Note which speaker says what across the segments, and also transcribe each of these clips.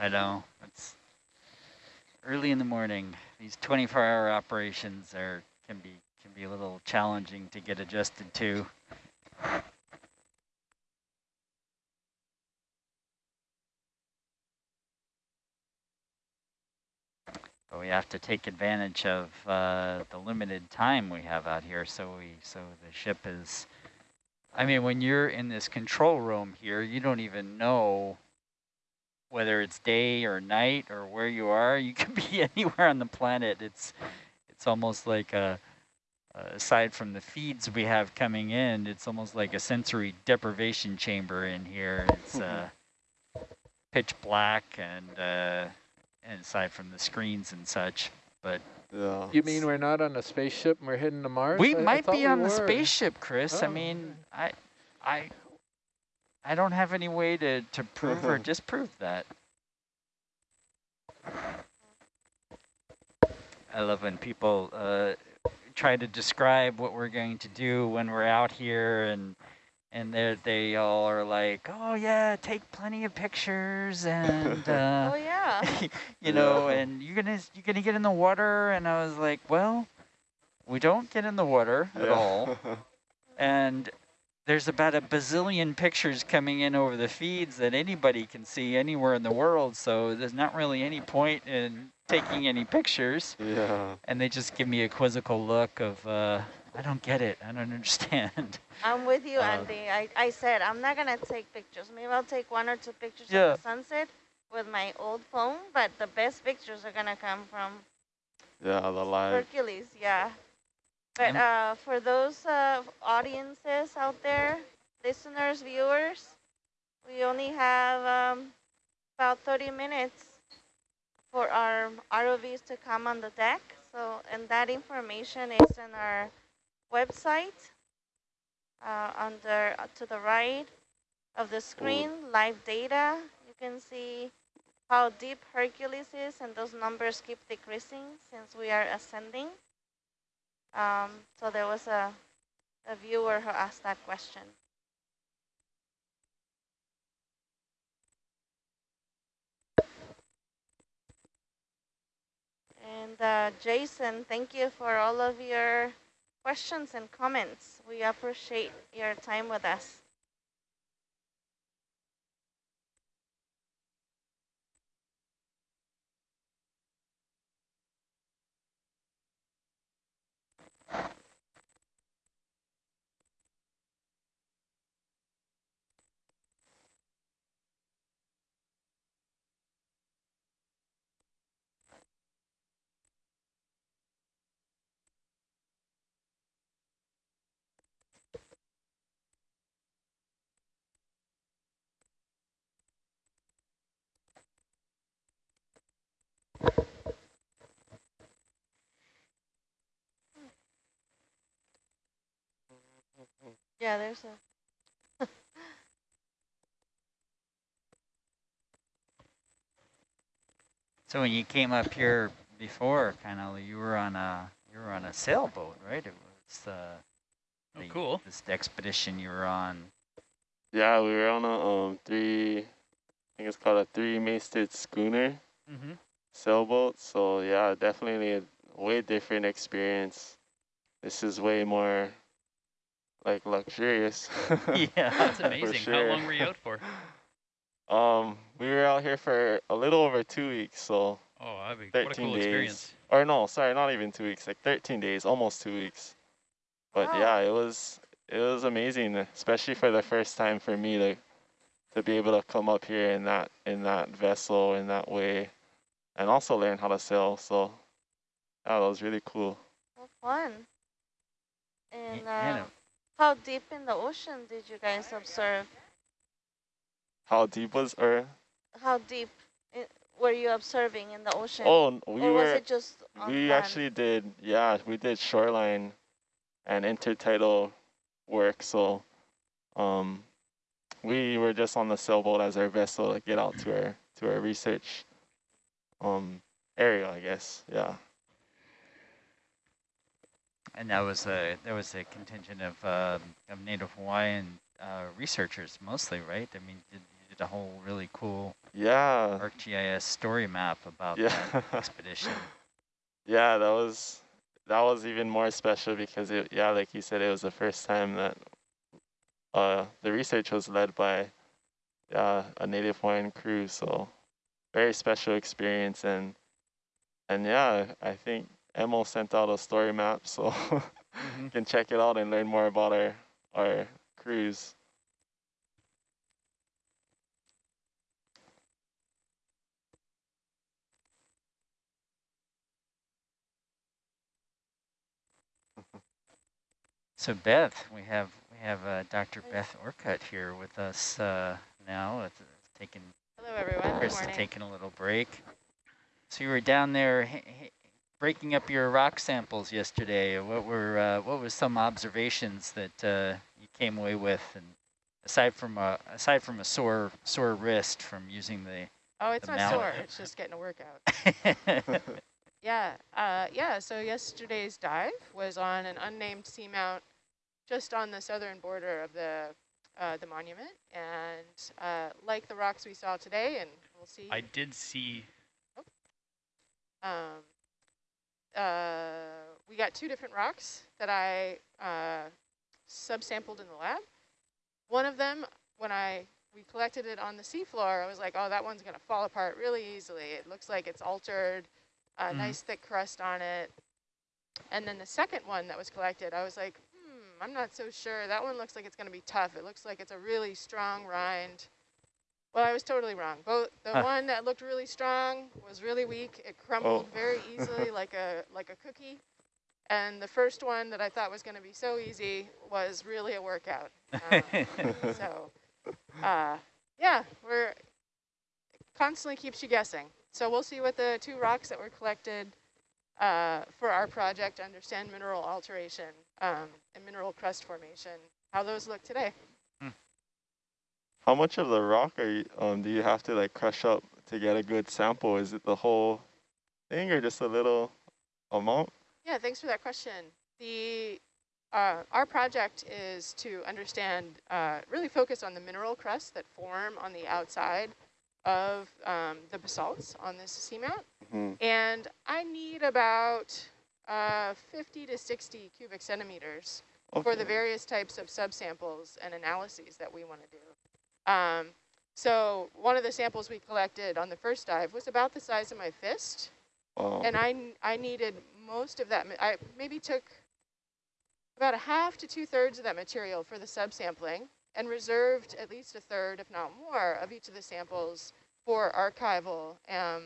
Speaker 1: I know. It's early in the morning. These 24-hour operations are can be can be a little challenging to get adjusted to. But we have to take advantage of uh, the limited time we have out here. So we so the ship is. I mean, when you're in this control room here, you don't even know whether it's day or night or where you are. You can be anywhere on the planet. It's it's almost like a aside from the feeds we have coming in, it's almost like a sensory deprivation chamber in here. It's uh, pitch black and uh, and aside from the screens and such. But
Speaker 2: yeah.
Speaker 3: You mean we're not on a spaceship and we're heading to Mars?
Speaker 1: We
Speaker 3: I,
Speaker 1: might
Speaker 3: I
Speaker 1: be
Speaker 3: we
Speaker 1: on
Speaker 3: were.
Speaker 1: the spaceship, Chris.
Speaker 3: Oh.
Speaker 1: I mean, I, I, I don't have any way to to prove or disprove that. I love when people uh, try to describe what we're going to do when we're out here and and they they all are like, oh yeah, take plenty of pictures and uh,
Speaker 4: oh yeah.
Speaker 1: you know,
Speaker 2: Yeah.
Speaker 1: and you're gonna you're gonna get in the water, and I was like, well, we don't get in the water at all, and there's about a bazillion pictures coming in over the feeds that anybody can see anywhere in the world, so there's not really any point in taking any pictures.
Speaker 2: yeah.
Speaker 1: And they just give me a quizzical look of, uh, I don't get it, I don't understand.
Speaker 4: I'm with you,
Speaker 1: Uh,
Speaker 4: Andy. I, I said I'm not gonna take pictures. Maybe I'll take one or two pictures
Speaker 1: Yeah.
Speaker 4: of the sunset with my old phone, but the best pictures are gonna come from
Speaker 2: Yeah, the live.
Speaker 4: Hercules, yeah. But uh, for those uh, audiences out there, listeners, viewers, we only have um, about 30 minutes for our ROVs to come on the deck. So, and that information is in our website uh, under uh, to the right of the screen, live data. You can see how deep Hercules is, and those numbers keep decreasing since we are ascending. Um, so there was a, a viewer who asked that question. And uh, Jason, thank you for all of your questions and comments. We appreciate your time with us. Yeah, there's a
Speaker 1: So when you came up here before, kind of, you were on a you were on a sailboat, right? It was uh,
Speaker 5: Oh, cool.
Speaker 1: This expedition you were on.
Speaker 2: Yeah, we were on a um three, I think it's called a three-masted schooner
Speaker 1: Mm-hmm.
Speaker 2: sailboat. So yeah, definitely a way different experience. This is way more like luxurious.
Speaker 1: Yeah,
Speaker 5: That's
Speaker 2: For
Speaker 5: amazing. How long were you out for?
Speaker 2: Um, we were out here for a little over two weeks, so
Speaker 5: Oh, that'd be,
Speaker 2: 13
Speaker 5: what a cool
Speaker 2: days.
Speaker 5: experience.
Speaker 2: Or no, sorry, not even two weeks, like 13 days, almost two weeks. But
Speaker 4: Wow.
Speaker 2: yeah, it was it was amazing, especially for the first time for me to to be able to come up here in that in that vessel in that way, and also learn how to sail. So yeah, that was really cool.
Speaker 4: well, fun. And uh,
Speaker 1: know.
Speaker 4: How deep in the ocean did you guys observe?
Speaker 2: How deep was or
Speaker 4: How deep were you observing in the ocean?
Speaker 2: oh we
Speaker 4: or was
Speaker 2: were
Speaker 4: it just on
Speaker 2: we
Speaker 4: land?
Speaker 2: actually did yeah we did shoreline and intertidal work. So um we were just on the sailboat as our vessel to get out to our to our research um area, I guess. Yeah.
Speaker 1: And that was a there was a contingent of um, of Native Hawaiian uh, researchers mostly, right? I mean, did, did a whole really cool
Speaker 2: Yeah.
Speaker 1: ArcGIS story map about
Speaker 2: Yeah.
Speaker 1: that expedition.
Speaker 2: Yeah, that was that was even more special because it, yeah, like you said, it was the first time that uh, the research was led by uh, a native Hawaiian crew. So very special experience and and yeah, I think Emil sent out a story map, so
Speaker 1: Mhm.
Speaker 2: you can check it out and learn more about our our cruise.
Speaker 1: So Beth, we have we have uh, Dr. Beth Orcutt here with us uh, now. It's, it's taking
Speaker 5: Hello, everyone.
Speaker 1: Chris is taking a little break. So you were down there h- h- breaking up your rock samples yesterday. What were uh, what was some observations that uh, you came away with, and aside from a aside from a sore sore wrist from using the
Speaker 5: Oh, it's
Speaker 1: the
Speaker 5: not
Speaker 1: mallet.
Speaker 5: sore. It's just getting a workout. Yeah, uh, yeah. So yesterday's dive was on an unnamed seamount, just on the southern border of the uh, the monument, and uh, like the rocks we saw today, and we'll see.
Speaker 6: I did see
Speaker 5: Um, uh, we got two different rocks that I uh, subsampled in the lab. One of them, when I we collected it on the seafloor, I was like, oh, that one's going to fall apart really easily. It looks like it's altered, a
Speaker 1: Mhm.
Speaker 5: nice thick crust on it. And then the second one that was collected, I was like, hmm, I'm not so sure. That one looks like it's going to be tough. It looks like it's a really strong rind. Well, I was totally wrong. Both the
Speaker 1: Huh.
Speaker 5: one that looked really strong was really weak. It crumbled very easily, like a like a cookie. And the first one that I thought was going to be so easy was really a workout. Um, so, uh, yeah, we're constantly keeps you guessing. So we'll see what the two rocks that were collected uh, for our project to understand mineral alteration um, and mineral crust formation, how those look today.
Speaker 2: How much of the rock are you, um, do you have to like crush up to get a good sample? Is it the whole thing or just a little amount?
Speaker 5: Yeah, thanks for that question. The uh, our project is to understand, uh, really focus on the mineral crusts that form on the outside of um, the basalts on this seamount.
Speaker 2: Mhm.
Speaker 5: And I need about uh, 50 to 60 cubic centimeters for the various types of subsamples and analyses that we want to do. Um, so one of the samples we collected on the first dive was about the size of my fist.
Speaker 2: Wow.
Speaker 5: And I needed most of that. I maybe took about a half to two thirds of that material for the subsampling and reserved at least a third, if not more, of each of the samples for archival um,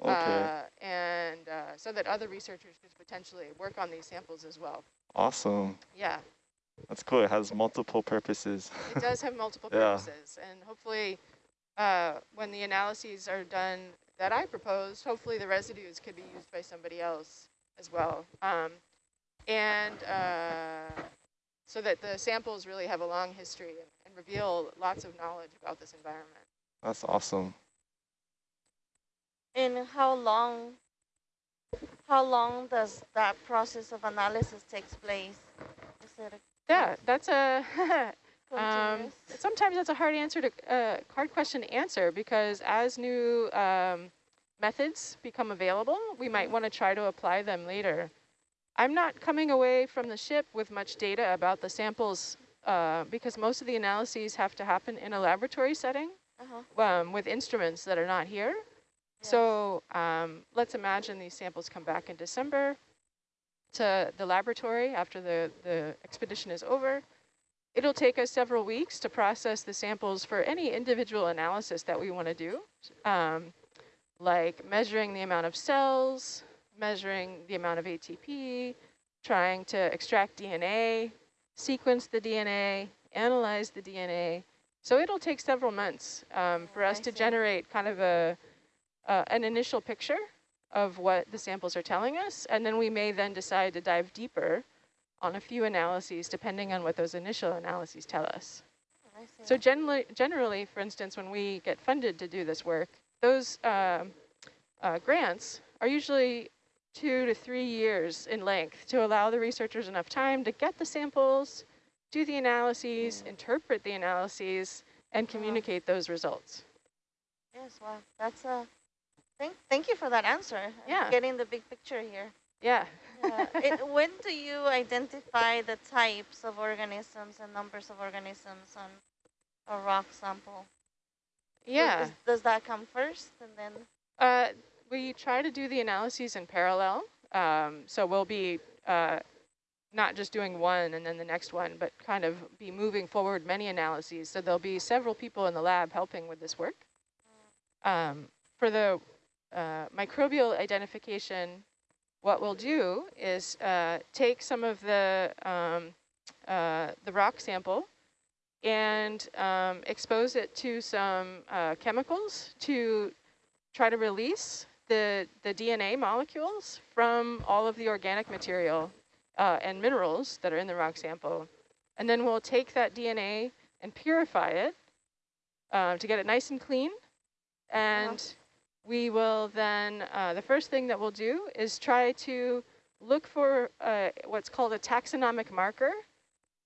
Speaker 2: okay.
Speaker 5: uh, and uh, so that other researchers could potentially work on these samples as well.
Speaker 2: awesome.
Speaker 5: Yeah,
Speaker 2: That's cool. It has multiple purposes.
Speaker 5: it does have multiple
Speaker 2: Yeah.
Speaker 5: purposes. And hopefully, uh, when the analyses are done that I proposed, hopefully the residues could be used by somebody else as well. Um, and uh, so that the samples really have a long history and, and reveal lots of knowledge about this environment.
Speaker 2: That's awesome.
Speaker 4: And how long, how long does that process of analysis takes place? Is it a
Speaker 5: Yeah, that's a Um, sometimes that's a hard answer to uh, hard question to answer because as new um, methods become available, we might want to try to apply them later. I'm not coming away from the ship with much data about the samples uh, because most of the analyses have to happen in a laboratory setting
Speaker 4: Uh-huh.
Speaker 5: um, with instruments that are not here. So um, let's imagine these samples come back in December to the laboratory after the, the expedition is over. It'll take us several weeks to process the samples for any individual analysis that we want to do, um, like measuring the amount of cells, measuring the amount of ATP, trying to extract DNA, sequence the DNA, analyze the DNA. So it'll take several months um, for
Speaker 4: Oh,
Speaker 5: us
Speaker 4: I
Speaker 5: to
Speaker 4: see.
Speaker 5: generate kind of a uh, an initial picture of what the samples are telling us, and then we may then decide to dive deeper on a few analyses depending on what those initial analyses tell us.
Speaker 4: I.
Speaker 5: So generally, generally, for instance, when we get funded to do this work, those um, uh, grants are usually two to three years in length to allow the researchers enough time to get the samples, do the analyses, interpret the analyses, and communicate those results.
Speaker 4: Yes, well, that's a, thank, thank you for that answer. I'm
Speaker 5: Yeah.
Speaker 4: Getting the big picture here.
Speaker 5: Yeah.
Speaker 4: Yeah. it, when do you identify the types of organisms and numbers of organisms on a rock sample?
Speaker 5: Yeah.
Speaker 4: Does, does that come first and then?
Speaker 5: Uh, we try to do the analyses in parallel. Um, so we'll be uh, not just doing one and then the next one, but kind of be moving forward many analyses. So there'll be several people in the lab helping with this work. Um, for the uh, microbial identification, what we'll do is uh, take some of the, um, uh, the rock sample and um, expose it to some uh, chemicals to try to release the, the DNA molecules from all of the organic material uh, and minerals that are in the rock sample. And then we'll take that DNA and purify it uh, to get it nice and clean. And we will then, uh, the first thing that we'll do is try to look for uh, what's called a taxonomic marker,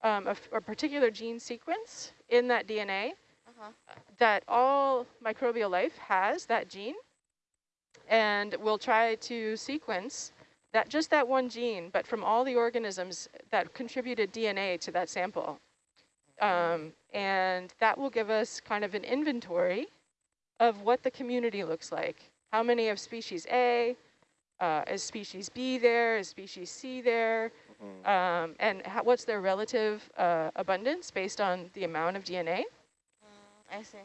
Speaker 5: um, of a particular gene sequence in that DNA
Speaker 4: Uh-huh.
Speaker 5: that all microbial life has that gene and we'll try to sequence that just that one gene but from all the organisms that contributed DNA to that sample um, and that will give us kind of an inventory of what the community looks like how many of species A uh, is species B there is species C there
Speaker 2: Mhm.
Speaker 5: um, and how, what's their relative uh, abundance based on the amount of DNA
Speaker 4: Mm, I see.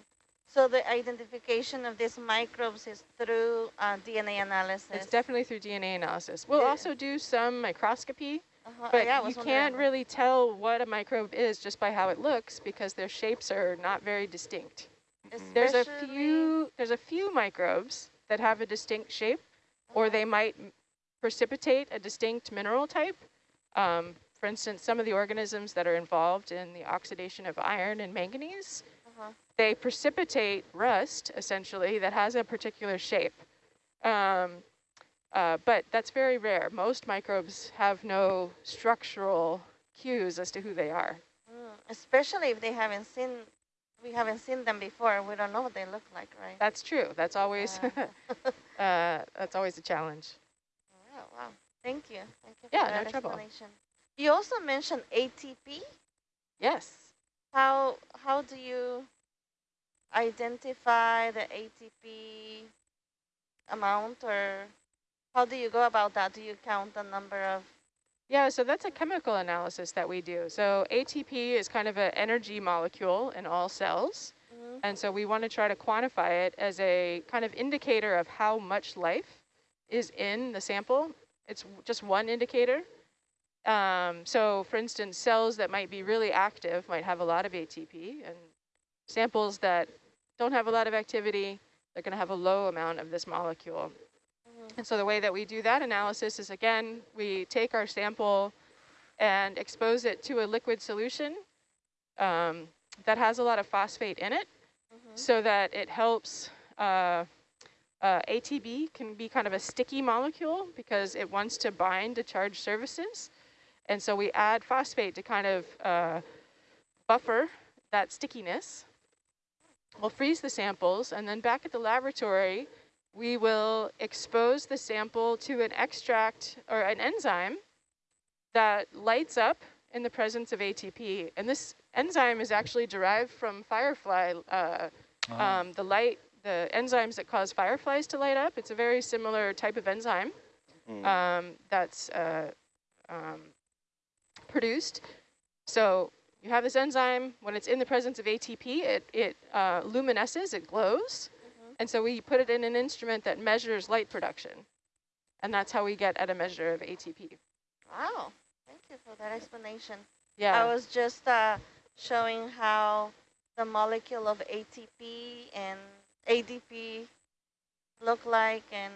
Speaker 4: So the identification of these microbes is through uh, DNA analysis.
Speaker 5: It's definitely through DNA analysis. We'll
Speaker 4: Yeah.
Speaker 5: also do some microscopy,
Speaker 4: uh-huh.
Speaker 5: but
Speaker 4: yeah,
Speaker 5: you can't really tell what a microbe is just by how it looks because their shapes are not very distinct. There's a few there's a few microbes that have a distinct shape or they might precipitate a distinct mineral type. Um, for instance, some of the organisms that are involved in the oxidation of iron and manganese,
Speaker 4: Uh-huh.
Speaker 5: they precipitate rust, essentially, that has a particular shape. Um, uh, but that's very rare. Most microbes have no structural cues as to who they are.
Speaker 4: Mm, especially if they haven't seen, we haven't seen them before. We don't know what they look like, right?
Speaker 5: That's true. That's always
Speaker 4: Yeah.
Speaker 5: uh, that's always a challenge.
Speaker 4: Oh, wow. Thank you. Thank you for
Speaker 5: Yeah,
Speaker 4: that
Speaker 5: no trouble.
Speaker 4: You also mentioned ATP.
Speaker 5: Yes.
Speaker 4: How how do you identify the ATP amount or how do you go about that? Do you count the number of
Speaker 5: Yeah, so that's a chemical analysis that we do. So ATP is kind of an energy molecule in all cells.
Speaker 4: Mhm.
Speaker 5: And so we want to try to quantify it as a kind of indicator of how much life is in the sample. It's just one indicator. Um, so for instance, cells that might be really active might have a lot of ATP and samples that don't have a lot of activity, they're going to have a low amount of this molecule. And so the way that we do that analysis is again, we take our sample and expose it to a liquid solution um, that has a lot of phosphate in it
Speaker 4: Mhm.
Speaker 5: so that it helps uh, uh, ATP can be kind of a sticky molecule because it wants to bind to charged surfaces. And so we add phosphate to kind of uh, buffer that stickiness. We'll freeze the samples and then back at the laboratory, we will expose the sample to an extract or an enzyme that lights up in the presence of ATP. And this enzyme is actually derived from firefly, uh,
Speaker 1: Oh,
Speaker 5: um, the light, the enzymes that cause fireflies to light up. It's a very similar type of enzyme
Speaker 2: Mm.
Speaker 5: um, that's uh, um, produced. So you have this enzyme, when it's in the presence of ATP, it, it uh, luminesces, it glows.
Speaker 4: Mhm.
Speaker 5: And so we put it in an instrument that measures light production. And that's how we get at a measure of ATP.
Speaker 4: Wow. Thank you for that explanation.
Speaker 5: Yeah.
Speaker 4: I was just uh, showing how the molecule of ATP and ADP look like and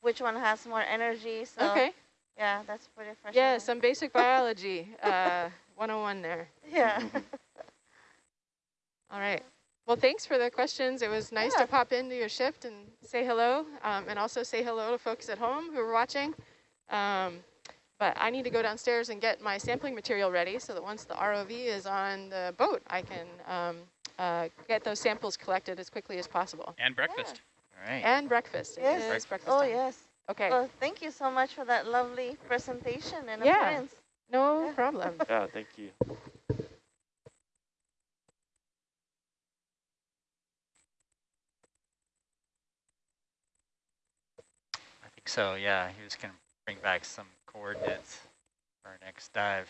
Speaker 4: which one has more energy. So
Speaker 5: okay.
Speaker 4: yeah, that's pretty fresh.
Speaker 5: Yeah, some basic biology, uh, 101 there.
Speaker 4: Yeah.
Speaker 5: All right. Well, thanks for the questions. It was nice
Speaker 4: Yeah.
Speaker 5: to pop into your shift and say hello, um, and also say hello to folks at home who are watching. Um, but I need to go downstairs and get my sampling material ready so that once the ROV is on the boat, I can um, uh, get those samples collected as quickly as possible.
Speaker 6: And breakfast.
Speaker 1: All right.
Speaker 5: And breakfast.
Speaker 4: Yes.
Speaker 5: is breakfast
Speaker 4: Oh,
Speaker 5: time.
Speaker 4: yes.
Speaker 5: Okay,
Speaker 4: Well, thank you so much for that lovely presentation and
Speaker 5: Yeah.
Speaker 4: appearance.
Speaker 5: no
Speaker 4: yeah.
Speaker 5: problem.
Speaker 2: Yeah, thank you.
Speaker 1: So, yeah. He was going to bring back some coordinates for our next dive.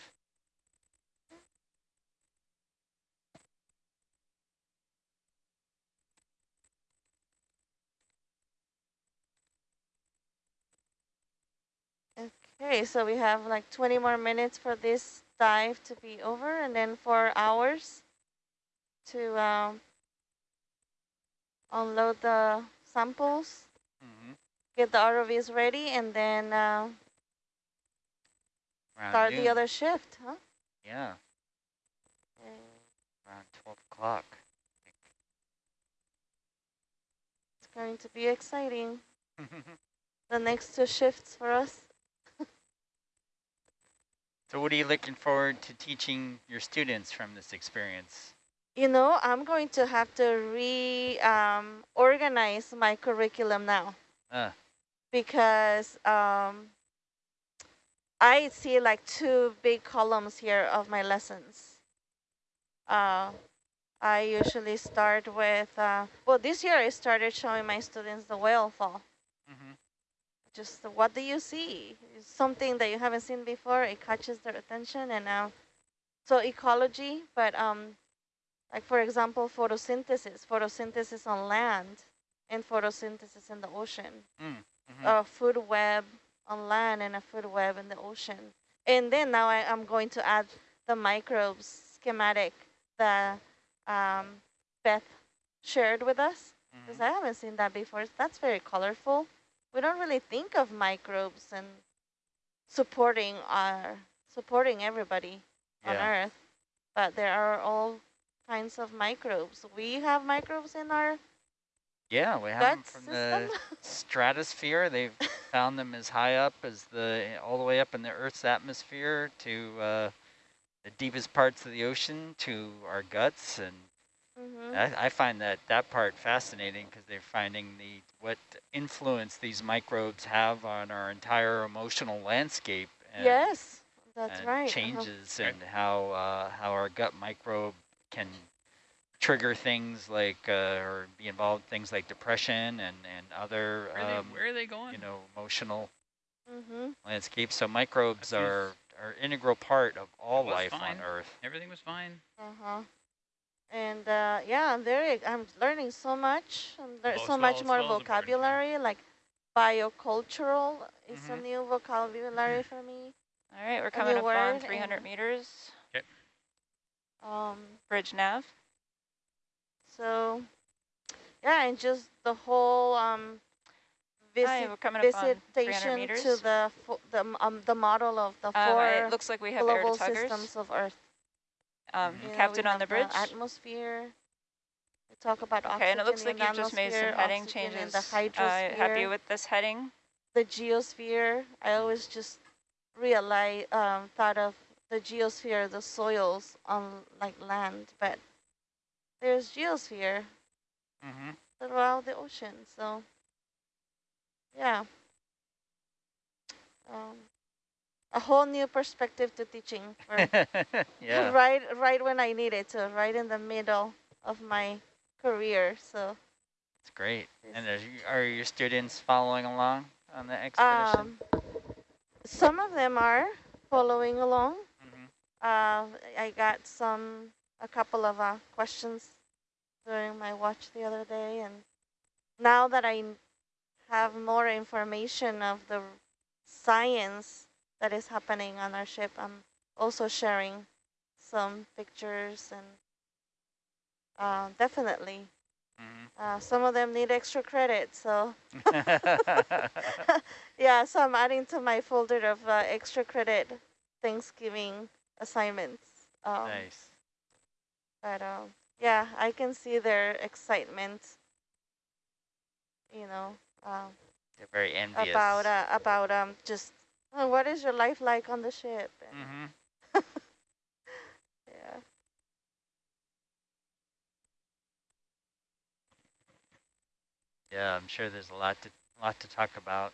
Speaker 4: Okay, so we have like 20 more minutes for this dive to be over and then four hours to um, unload the samples. Get the ROVs ready, and then uh, start the other shift, huh?
Speaker 1: Yeah,
Speaker 4: Okay.
Speaker 1: around 12 o'clock.
Speaker 4: It's going to be exciting. The next two shifts for us.
Speaker 1: so what are you looking forward to teaching your students from this experience?
Speaker 4: You know, I'm going to have to re um, organize my curriculum now.
Speaker 1: Uh,
Speaker 4: because um, I see like two big columns here of my lessons. Uh, I usually start with, uh, well, this year I started showing my students the whale fall.
Speaker 1: mhm.
Speaker 4: Just what do you see? It's something that you haven't seen before. It catches their attention, and uh, so ecology. But um, like for example, photosynthesis, photosynthesis on land, and photosynthesis in the ocean
Speaker 1: Mm, mhm.
Speaker 4: a food web on land and a food web in the ocean. And then now I, am going to add the microbes schematic that um, Beth shared with us, because
Speaker 1: Mhm.
Speaker 4: I haven't seen that before. That's very colorful. We don't really think of microbes and supporting our supporting everybody on Earth, but there are all kinds of microbes. We have microbes in our
Speaker 1: Yeah, we have
Speaker 4: gut
Speaker 1: them from
Speaker 4: system.
Speaker 1: the stratosphere. They've found them as high up as the, all the way up in the Earth's atmosphere to uh, the deepest parts of the ocean to our guts. And
Speaker 4: Mhm.
Speaker 1: I, I find that, that part fascinating because they're finding the what influence these microbes have on our entire emotional landscape. And,
Speaker 4: Yes, that's
Speaker 1: and
Speaker 4: right. uh-huh.
Speaker 1: changes
Speaker 6: Right.
Speaker 1: and how uh, how our gut microbe can trigger things like uh, or be involved in things like depression and and other
Speaker 6: Where, are
Speaker 1: um,
Speaker 6: they, where are they going?
Speaker 1: you know emotional
Speaker 4: Mm-hmm.
Speaker 1: landscapes. So microbes
Speaker 6: That
Speaker 1: are are integral part of all life
Speaker 6: fine.
Speaker 1: on Earth.
Speaker 6: Everything was fine.
Speaker 4: Uh-huh. And uh, yeah, I'm very, I'm learning so much. I'm lear- so much more
Speaker 6: swell important,
Speaker 4: vocabulary, like biocultural is a
Speaker 1: Mhm.
Speaker 4: new vocabulary for me.
Speaker 7: All right, we're coming
Speaker 4: new
Speaker 7: up on 300
Speaker 4: and-
Speaker 7: meters,
Speaker 4: Um,
Speaker 7: bridge nav.
Speaker 4: So yeah, and just the whole um, visit,
Speaker 7: we're coming up on 300
Speaker 4: visitation to the the um, the model of the
Speaker 7: Um,
Speaker 4: four
Speaker 7: it looks like we have
Speaker 4: global systems of Earth.
Speaker 7: Um.
Speaker 4: You know,
Speaker 7: captain on the
Speaker 4: have
Speaker 7: bridge.
Speaker 4: atmosphere. We talk about
Speaker 7: Okay,
Speaker 4: oxygen
Speaker 7: and it looks like you've just made some heading changes.
Speaker 4: the
Speaker 7: Uh, happy with this heading?
Speaker 4: the geosphere. I always just realize, um, thought of the geosphere, the soils on like land, but there's geosphere
Speaker 1: Mm-hmm.
Speaker 4: throughout the ocean. So, yeah, um, a whole new perspective to teaching.
Speaker 1: Yeah.
Speaker 4: right, right when I need it to, right in the middle of my career. So,
Speaker 1: It's great. And are, you, are your students following along on the expedition?
Speaker 4: um, some of them are following along.
Speaker 1: Mhm.
Speaker 4: Uh, I got some, a couple of uh, questions during my watch the other day, and now that I have more information of the science that is happening on our ship, I'm also sharing some pictures and uh, definitely
Speaker 1: Mhm.
Speaker 4: uh, some of them need extra credit, so yeah, so I'm adding to my folder of uh, extra credit Thanksgiving assignments. Um,
Speaker 1: nice.
Speaker 4: But um, yeah, I can see their excitement. You know, um,
Speaker 1: they're very envious
Speaker 4: about uh, about um just oh, what is your life like on the ship? Mm
Speaker 1: -hmm.
Speaker 4: yeah.
Speaker 1: Yeah, I'm sure there's a lot to lot to talk about.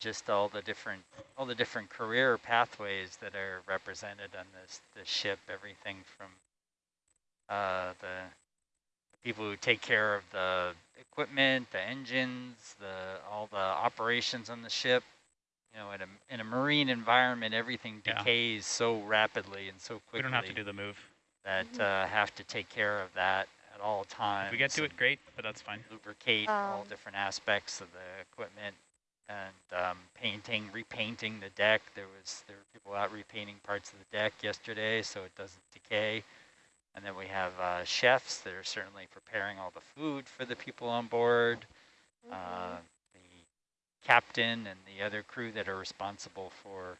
Speaker 1: Just all the different all the different career pathways that are represented on this this ship. Everything from uh, the people who take care of the equipment, the engines, the all the operations on the ship. You know, in a in a marine environment, everything
Speaker 6: Yeah.
Speaker 1: decays so rapidly and so quickly
Speaker 6: We don't have to do the move.
Speaker 1: that uh, have to take care of that at all times.
Speaker 6: If we get to it, great, but that's fine.
Speaker 1: Lubricate all
Speaker 4: Um,
Speaker 1: different aspects of the equipment and um, painting, repainting the deck. There was there were people out repainting parts of the deck yesterday so it doesn't decay. And then we have uh, chefs that are certainly preparing all the food for the people on board.
Speaker 4: Mm-hmm.
Speaker 1: Uh, the captain and the other crew that are responsible for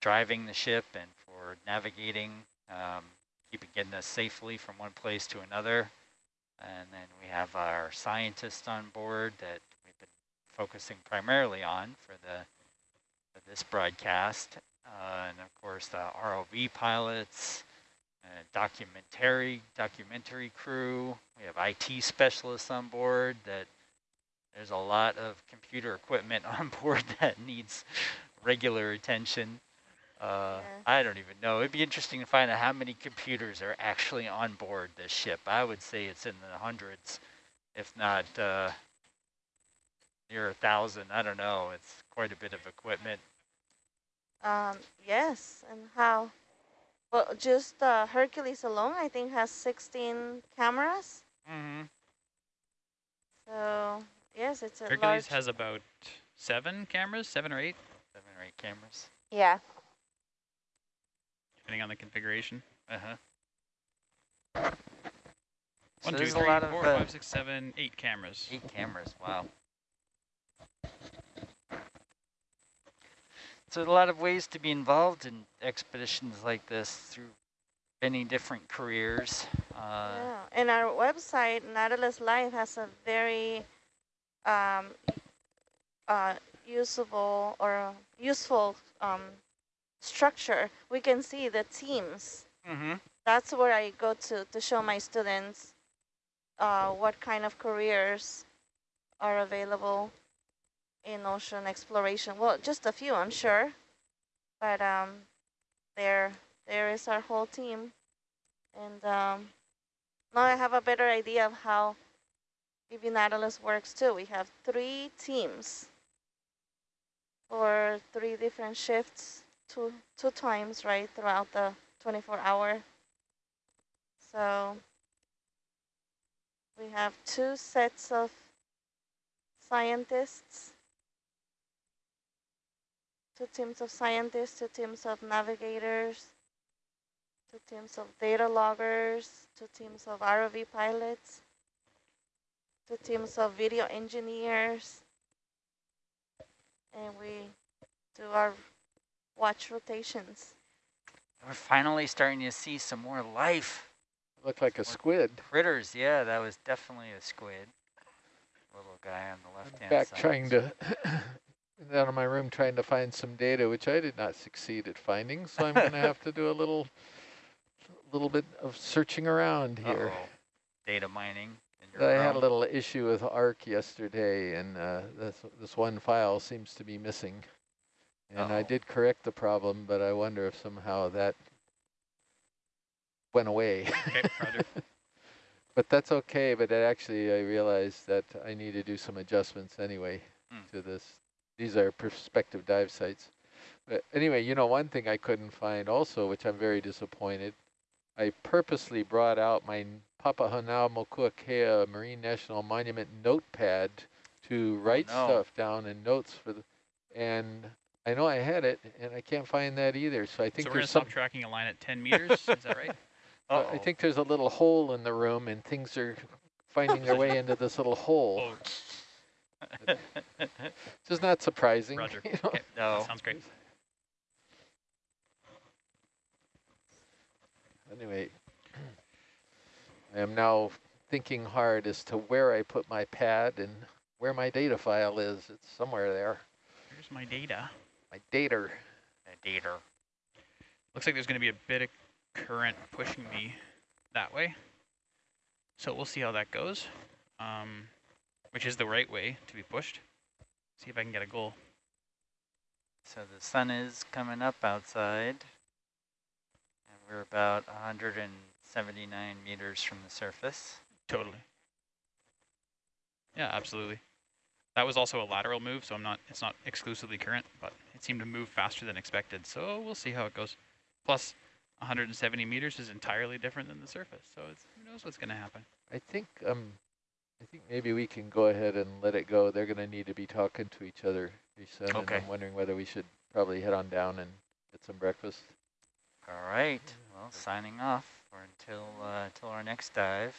Speaker 1: driving the ship and for navigating, um, keeping getting us safely from one place to another. And then we have our scientists on board that we've been focusing primarily on for the for this broadcast. Uh, and of course the ROV pilots, documentary documentary crew. We have IT specialists on board that there's a lot of computer equipment on board that needs regular attention. Uh,
Speaker 4: Yeah.
Speaker 1: I don't even know. It'd be interesting to find out how many computers are actually on board this ship. I would say it's in the hundreds, if not uh, near a thousand. I don't know. It's quite a bit of equipment.
Speaker 4: Um, yes, and how? Well, just uh, Hercules alone, I think, has 16 cameras.
Speaker 1: Mm-hmm.
Speaker 4: So, yes, it's a
Speaker 6: Hercules
Speaker 4: large...
Speaker 6: has about seven cameras, seven or eight,
Speaker 1: Seven or eight cameras.
Speaker 4: Yeah.
Speaker 6: depending on the configuration.
Speaker 1: Uh-huh.
Speaker 6: One,
Speaker 1: So
Speaker 6: two, three,
Speaker 1: a lot of
Speaker 6: four,
Speaker 1: uh,
Speaker 6: five, six, seven, eight cameras.
Speaker 1: eight cameras. Wow. So a lot of ways to be involved in expeditions like this through many different careers. Uh,
Speaker 4: yeah. And our website, Nautilus Live, has a very um, uh, usable or useful um, structure. We can see the teams.
Speaker 1: mm-hmm.
Speaker 4: That's where I go to to show my students uh, what kind of careers are available in ocean exploration. Well, just a few, I'm sure, but um, there there is our whole team, and um, now I have a better idea of how E/V Nautilus works too. We have three teams for three different shifts, two two times right throughout the 24 hour. So we have two sets of scientists, two teams of scientists, two teams of navigators, two teams of data loggers, two teams of ROV pilots, two teams of video engineers, and we do our watch rotations.
Speaker 1: We're finally starting to see some more life.
Speaker 3: Looked like a squid.
Speaker 1: Critters, yeah, that was definitely a squid. Little guy on the left hand side.
Speaker 3: Back
Speaker 1: side.
Speaker 3: trying to, down in my room trying to find some data, which I did not succeed at finding. So I'm going to have to do a little, little bit of searching around here.
Speaker 1: Uh-oh. Data mining.
Speaker 3: I had a little issue with ARC yesterday, and uh, this, this one file seems to be missing. And I
Speaker 1: Uh-oh.
Speaker 3: did correct the problem, but I wonder if somehow that went away.
Speaker 6: Okay,
Speaker 3: but that's okay, but actually I realized that I need to do some adjustments anyway
Speaker 1: Hmm.
Speaker 3: to this. These are prospective dive sites. But anyway, you know, one thing I couldn't find also, which I'm very disappointed, I purposely brought out my Papahanaumokuakea Marine National Monument notepad to write
Speaker 1: no.
Speaker 3: stuff down and notes for the, and I know I had it, and I can't find that either. So I think
Speaker 6: so we're going to
Speaker 3: there's some,
Speaker 6: stop tracking a line at 10 meters, is that right?
Speaker 3: uh, I think there's a little hole in the room, and things are finding their way into this little hole.
Speaker 6: Oh,
Speaker 3: Which is not surprising.
Speaker 6: Roger.
Speaker 3: you know.
Speaker 6: Okay,
Speaker 1: no.
Speaker 6: sounds great.
Speaker 3: Anyway, I am now thinking hard as to where I put my pad and where my data file is. It's somewhere there.
Speaker 6: Here's my data.
Speaker 3: My data.
Speaker 1: A data.
Speaker 6: Looks like there's going to be a bit of current pushing me that way. So we'll see how that goes. Um, which is the right way to be pushed. See if I can get a goal.
Speaker 1: So the sun is coming up outside. And we're about 179 meters from the surface.
Speaker 6: Totally. Yeah, absolutely. That was also a lateral move, so I'm not. It's not exclusively current, but it seemed to move faster than expected. So we'll see how it goes. Plus, 170 meters is entirely different than the surface, so it's, who knows what's going to happen.
Speaker 3: I think um, I think maybe we can go ahead and let it go. They're going to need to be talking to each other pretty soon.
Speaker 1: Okay.
Speaker 3: And I'm wondering whether we should probably head on down and get some breakfast.
Speaker 1: All right. Well, signing off for until uh, until our next dive.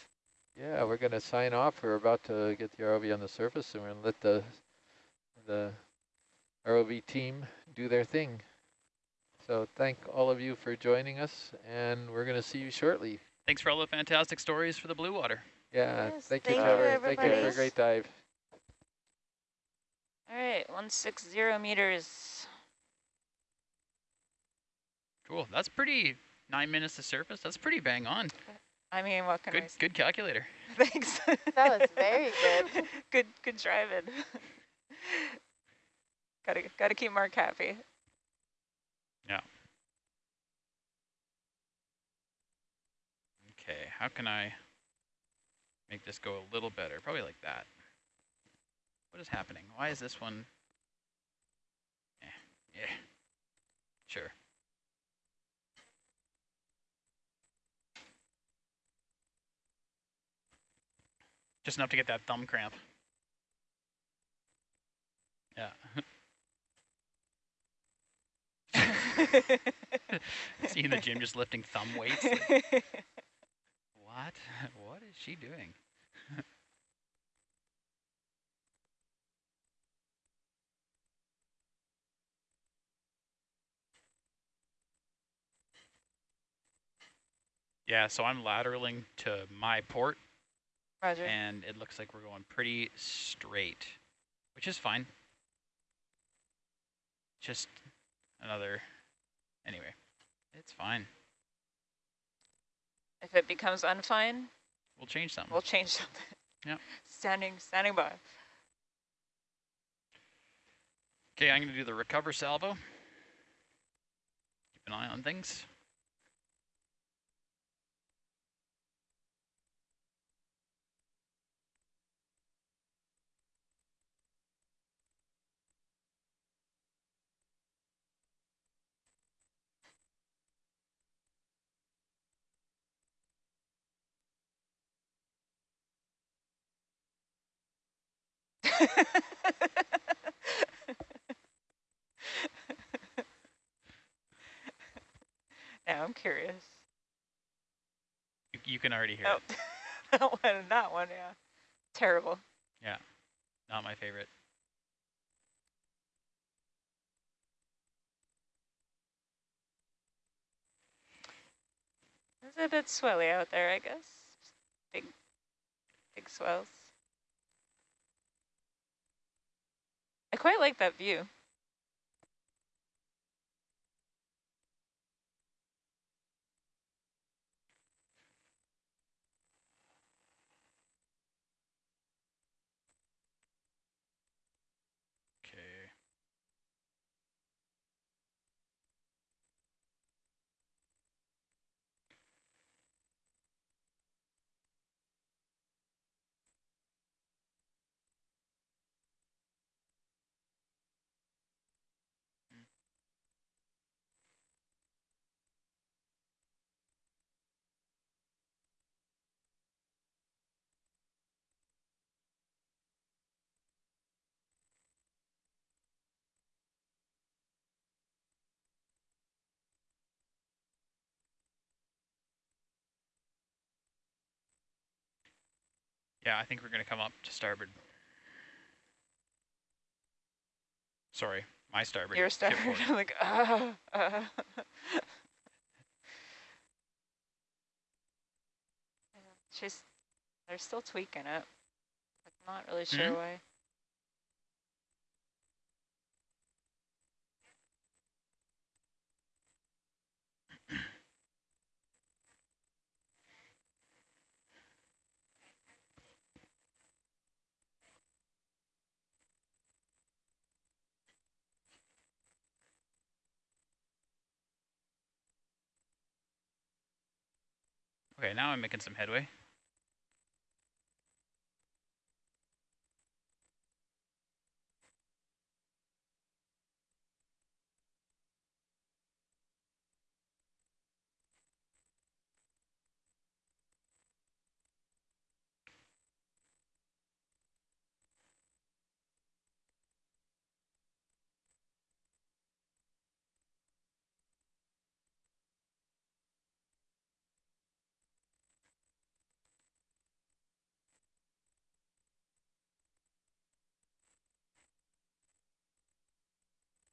Speaker 3: Yeah, we're going to sign off. We're about to get the ROV on the surface, and we're going to let the the ROV team do their thing. So thank all of you for joining us, and we're going to see you shortly.
Speaker 6: Thanks for all the fantastic stories for the blue water.
Speaker 3: Yeah,
Speaker 4: Yes,
Speaker 3: thank you,
Speaker 4: thank you,
Speaker 3: Trevor. Thank you for a great dive.
Speaker 7: All right, 160 meters.
Speaker 6: Cool. That's pretty. Nine minutes to surface. That's pretty bang on.
Speaker 7: I mean, what can I
Speaker 6: Good,
Speaker 7: say?
Speaker 6: good calculator.
Speaker 7: Thanks.
Speaker 5: That was very good.
Speaker 7: good, good driving. gotta, gotta keep Mark happy. Yeah.
Speaker 6: Okay, how can I make this go a little better? Probably like that. What is happening? Why is this one? Eh, yeah, sure. Just enough to get that thumb cramp. Yeah. See in the gym just lifting thumb weights. like, what? What is she doing? Yeah, so I'm lateraling to my port,
Speaker 7: Roger.
Speaker 6: and it looks like we're going pretty straight, which is fine. Just another, anyway, it's fine.
Speaker 7: If it becomes unfine,
Speaker 6: We'll change something.
Speaker 7: we'll change something.
Speaker 6: Yeah.
Speaker 7: Standing, standing by.
Speaker 6: Okay, I'm going to do the recover salvo. Keep an eye on things.
Speaker 7: now I'm curious.
Speaker 6: You, you can already hear
Speaker 7: Oh,
Speaker 6: it.
Speaker 7: that one, that one, yeah. Terrible.
Speaker 6: Yeah, not my favorite.
Speaker 7: It's a bit swelly out there, I guess. Big, big swells. I quite like that view.
Speaker 6: Okay. Yeah, I think we're going to come up to starboard. Sorry, my starboard.
Speaker 7: Your starboard. I'm like, ah. ah. Yeah, She's, they're still tweaking it. I'm not really sure
Speaker 6: Mhm.
Speaker 7: why.
Speaker 6: Okay, now I'm making some headway.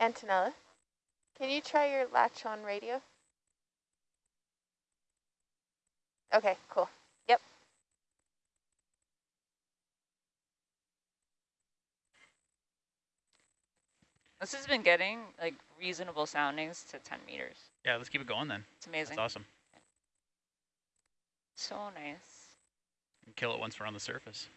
Speaker 4: Antonella, can you try your latch on radio? Okay, cool. Yep.
Speaker 7: This has been getting like reasonable soundings to 10 meters.
Speaker 6: Yeah, let's keep it going then.
Speaker 7: It's amazing.
Speaker 6: That's awesome.
Speaker 7: So nice.
Speaker 6: And kill it once we're on the surface.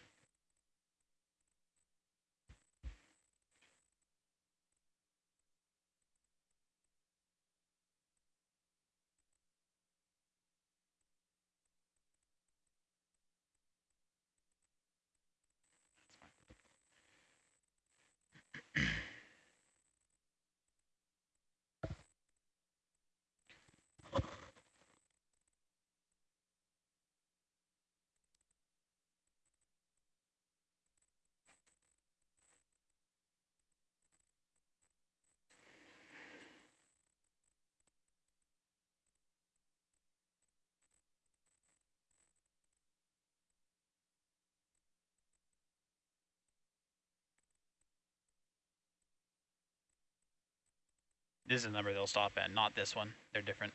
Speaker 6: This is the number they'll stop at, not this one. They're different.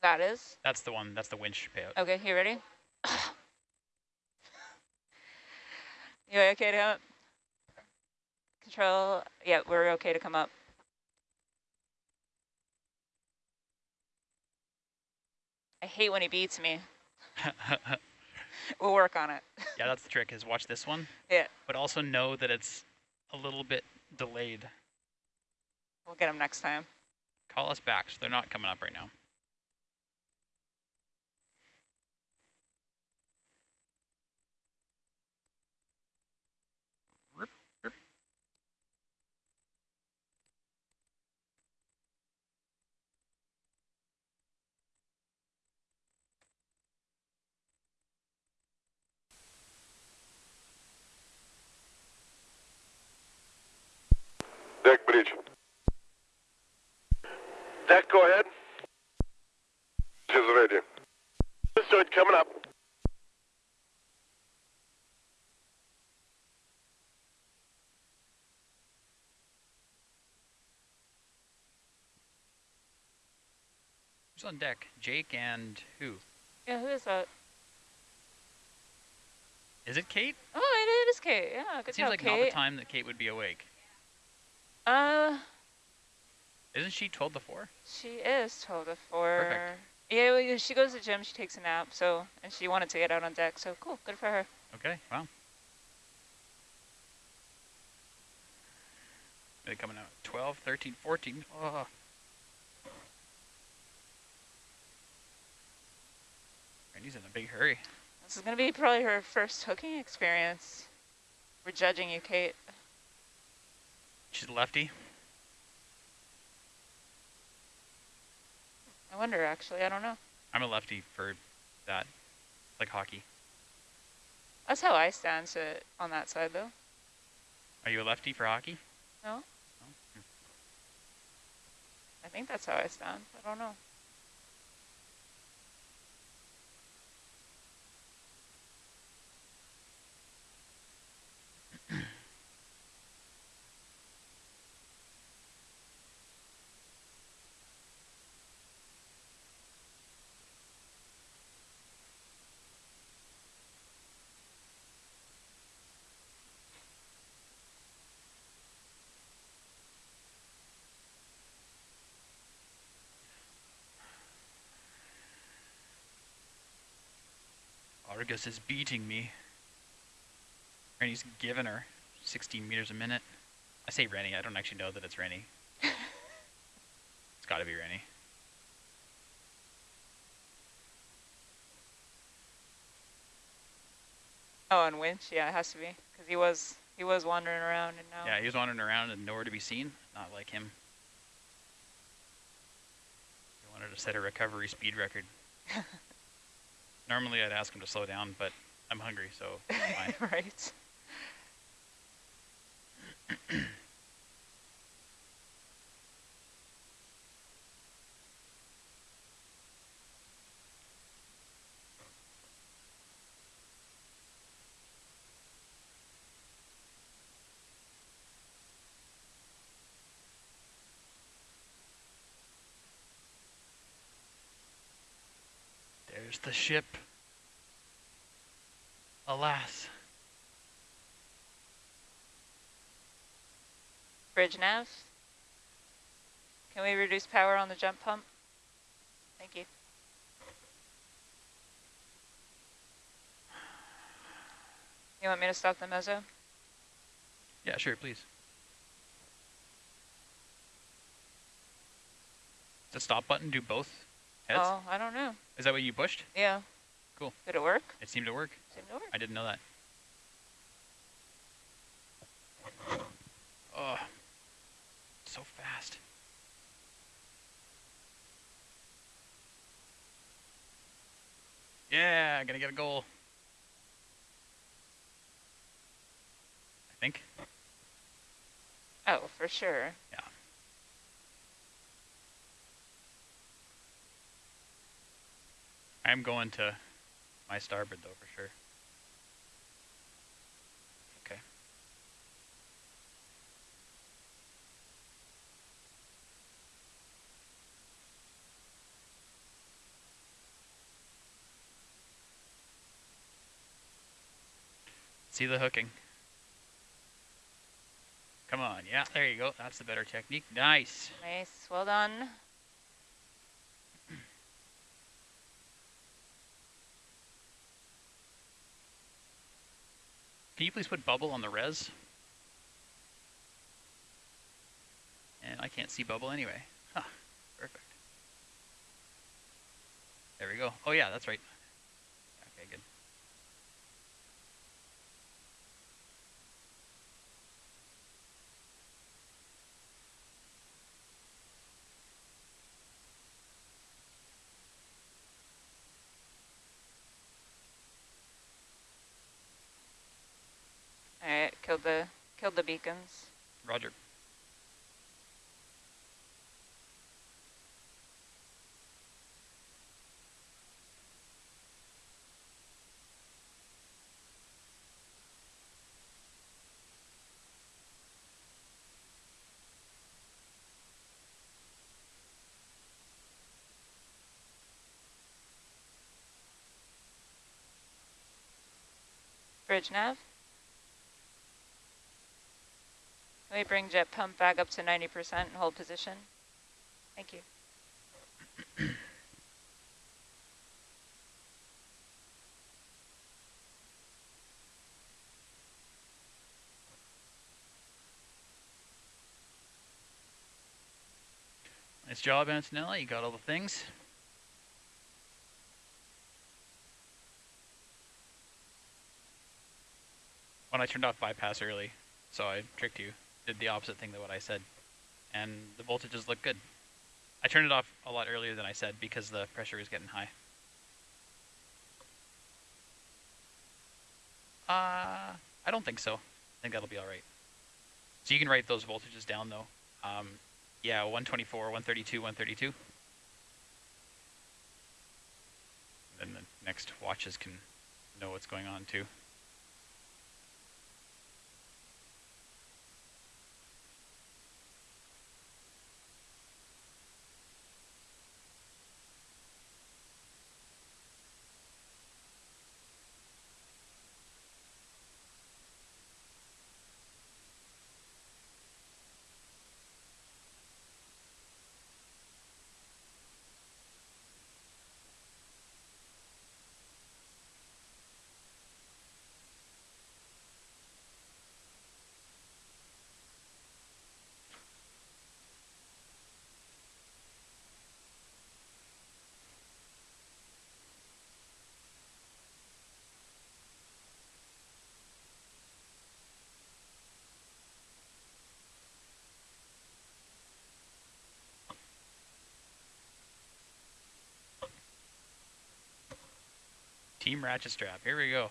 Speaker 7: That is?
Speaker 6: That's the one, that's the winch payout.
Speaker 7: Okay, you ready? you okay to come up? Control, yeah, we're okay to come up. I hate when he beats me. We'll work on it.
Speaker 6: yeah, that's the trick is watch this one.
Speaker 7: Yeah.
Speaker 6: But also know that it's a little bit delayed.
Speaker 7: We'll get them next time.
Speaker 6: Call us back, so they're not coming up right now. Rip, rip.
Speaker 8: Deck bridge. Deck, go ahead. Is ready. Start coming up.
Speaker 6: Who's on deck? Jake and who?
Speaker 7: Yeah, who is that?
Speaker 6: Is it Kate?
Speaker 7: Oh, it is Kate. Yeah, good
Speaker 6: It seems
Speaker 7: job,
Speaker 6: like not the time that Kate would be awake.
Speaker 7: Uh,
Speaker 6: Isn't she 12 to 4?
Speaker 7: she is 12 to 4.
Speaker 6: Perfect.
Speaker 7: Yeah, well, she goes to the gym, she takes a nap, so, and she wanted to get out on deck, so cool, good for her.
Speaker 6: Okay, wow. They're coming out 12, 13, 14. Oh. Randy's in a big hurry.
Speaker 7: This is going to be probably her first hooking experience. We're judging you, Kate.
Speaker 6: She's a lefty.
Speaker 7: I wonder, actually, I don't know.
Speaker 6: I'm a lefty for that, like hockey.
Speaker 7: That's how I stand to on that side, though.
Speaker 6: Are you a lefty for hockey?
Speaker 7: No?
Speaker 6: Oh, hmm.
Speaker 7: I think that's how I stand. I don't know.
Speaker 6: Fergus is beating me. And he's giving her 16 meters a minute. I say Rennie, I don't actually know that it's Rennie. it's gotta be Rennie.
Speaker 7: Oh, and Winch, yeah, it has to be, because he was he was wandering around and now.
Speaker 6: Yeah, he was wandering around and nowhere to be seen. Not like him. He wanted to set a recovery speed record. Normally I'd ask him to slow down, but I'm hungry, so
Speaker 7: right.
Speaker 6: There's the ship. Alas.
Speaker 7: Bridge nav. Can we reduce power on the jet pump? Thank you. You want me to stop the mezzo?
Speaker 6: Yeah, sure, please. The stop button do both heads?
Speaker 7: Oh, I don't know.
Speaker 6: Is that what you pushed?
Speaker 7: Yeah.
Speaker 6: Cool.
Speaker 7: Did it work?
Speaker 6: It seemed to work.
Speaker 7: Seemed to work.
Speaker 6: I didn't know that. Oh, so fast. Yeah, gonna get a goal. I think.
Speaker 7: Oh, for sure.
Speaker 6: Yeah. I'm going to my starboard though for sure. Okay. See the hooking. Come on, yeah, there you go. That's the better technique. Nice.
Speaker 7: Nice. Well done.
Speaker 6: Can you please put bubble on the res? And I can't see bubble anyway. Huh, perfect. There we go. Oh yeah, that's right. Okay, good.
Speaker 7: All right, killed the killed the beacons.
Speaker 6: Roger.
Speaker 7: Bridge nav. Can we bring jet pump back up to 90% and hold position? Thank you.
Speaker 6: Nice job, Antonella. You got all the things. Oh, when I turned off bypass early, so I tricked you, did the opposite thing than what I said. And the voltages look good. I turned it off a lot earlier than I said because the pressure was getting high. Uh, I don't think so. I think that'll be all right. So you can write those voltages down though. Um, yeah, 124, 132, 132. Then the next watches can know what's going on too. Team ratchet strap. Here we go.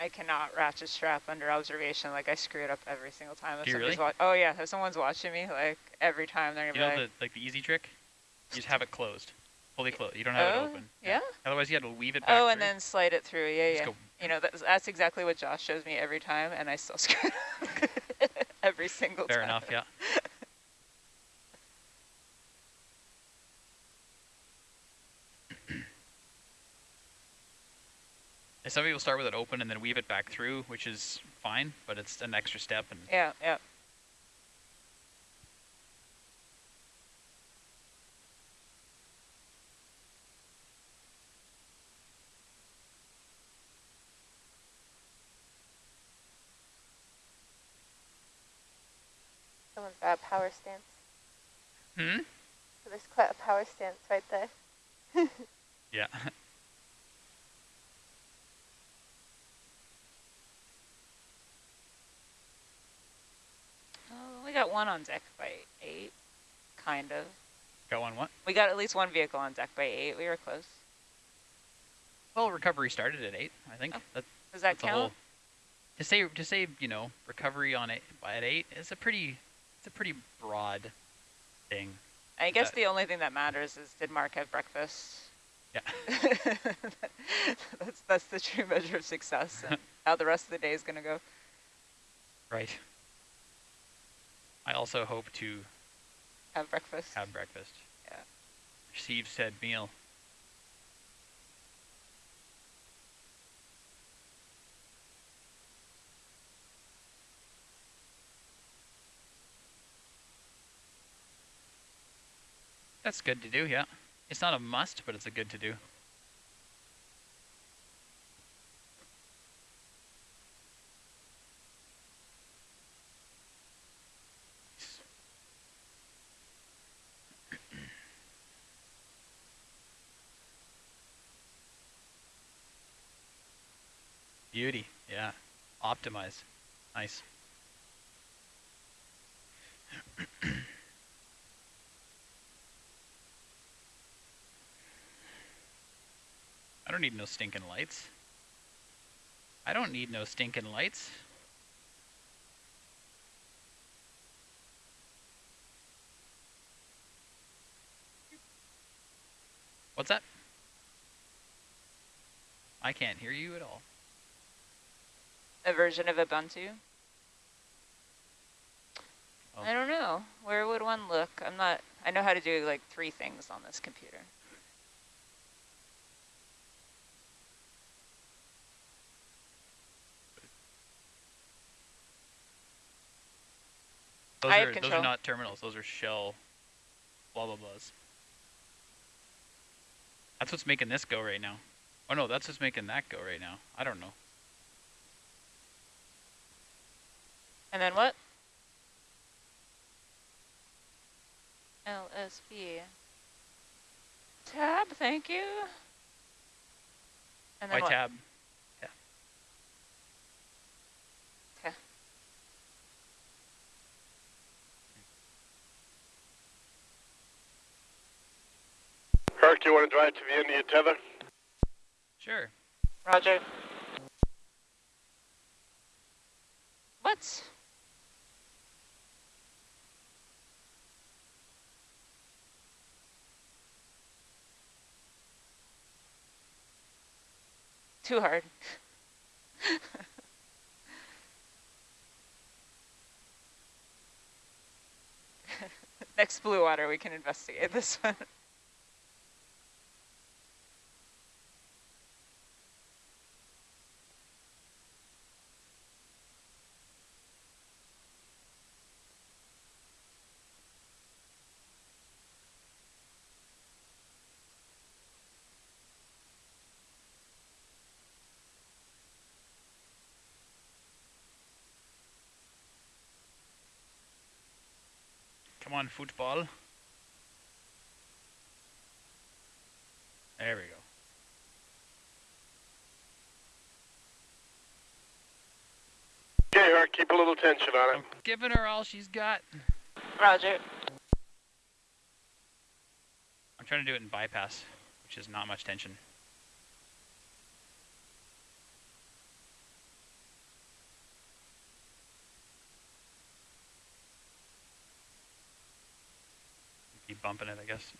Speaker 7: I cannot ratchet strap under observation. Like I screw it up every single time. If
Speaker 6: Do you
Speaker 7: somebody's
Speaker 6: really?
Speaker 7: oh yeah, if someone's watching me, like every time they're gonna
Speaker 6: know
Speaker 7: be like,
Speaker 6: the like the easy trick? You just have it closed, fully closed. You don't have
Speaker 7: oh,
Speaker 6: it open.
Speaker 7: yeah.
Speaker 6: Otherwise, you had to weave it back.
Speaker 7: Oh, and
Speaker 6: through.
Speaker 7: then slide it through. Yeah,
Speaker 6: Just
Speaker 7: yeah.
Speaker 6: go-
Speaker 7: You know, that's, that's exactly what Josh shows me every time, and I still screw it up every single time.
Speaker 6: Fair enough. Yeah. And Some people start with it open and then weave it back through, which is fine, but it's an extra step. And
Speaker 7: Yeah, yeah.
Speaker 4: Someone's got a power stance.
Speaker 6: hmm?
Speaker 4: So there's quite a power stance right there.
Speaker 6: Yeah.
Speaker 7: Oh, we got one on deck by eight, kind of.
Speaker 6: Got one what?
Speaker 7: We got at least one vehicle on deck by eight. We were close.
Speaker 6: Well, recovery started at eight. I think
Speaker 7: Oh,
Speaker 6: that,
Speaker 7: Does that
Speaker 6: that's whole.
Speaker 7: count?
Speaker 6: To say to say you know recovery on it at eight is a pretty it's a pretty broad thing.
Speaker 7: I guess
Speaker 6: that-
Speaker 7: the only thing that matters is did Mark have breakfast?
Speaker 6: Yeah.
Speaker 7: that's that's the true measure of success and how the rest of the day is gonna go.
Speaker 6: Right. I also hope to
Speaker 7: Have breakfast.
Speaker 6: have breakfast.
Speaker 7: Yeah.
Speaker 6: Receive said meal. That's good to do, yeah. It's not a must, but it's a good to do. Beauty, yeah. Optimize. Nice. I don't need no stinking lights. I don't need no stinking lights. What's that? I can't hear you at all.
Speaker 7: A version of Ubuntu.
Speaker 6: Oh.
Speaker 7: I don't know. Where would one look? I'm not. I know how to do like three things on this computer.
Speaker 6: Those are those are not terminals. Those are shell. Blah blah blahs. That's what's making this go right now. Oh no, that's what's making that go right now. I don't know.
Speaker 7: And then what? LSB. Tab, thank you. And then
Speaker 6: Why
Speaker 7: what?
Speaker 6: tab?
Speaker 8: Herc, you want to drive to the end of your tether?
Speaker 6: Sure.
Speaker 7: Roger. What? Too hard. Next blue water, we can investigate this one.
Speaker 6: Come on, football. There we go.
Speaker 8: Okay, Herc, keep a little tension on
Speaker 6: I'm giving her all she's got.
Speaker 7: Roger.
Speaker 6: I'm trying to do it in bypass, which is not much tension. Keep bumping it, I guess.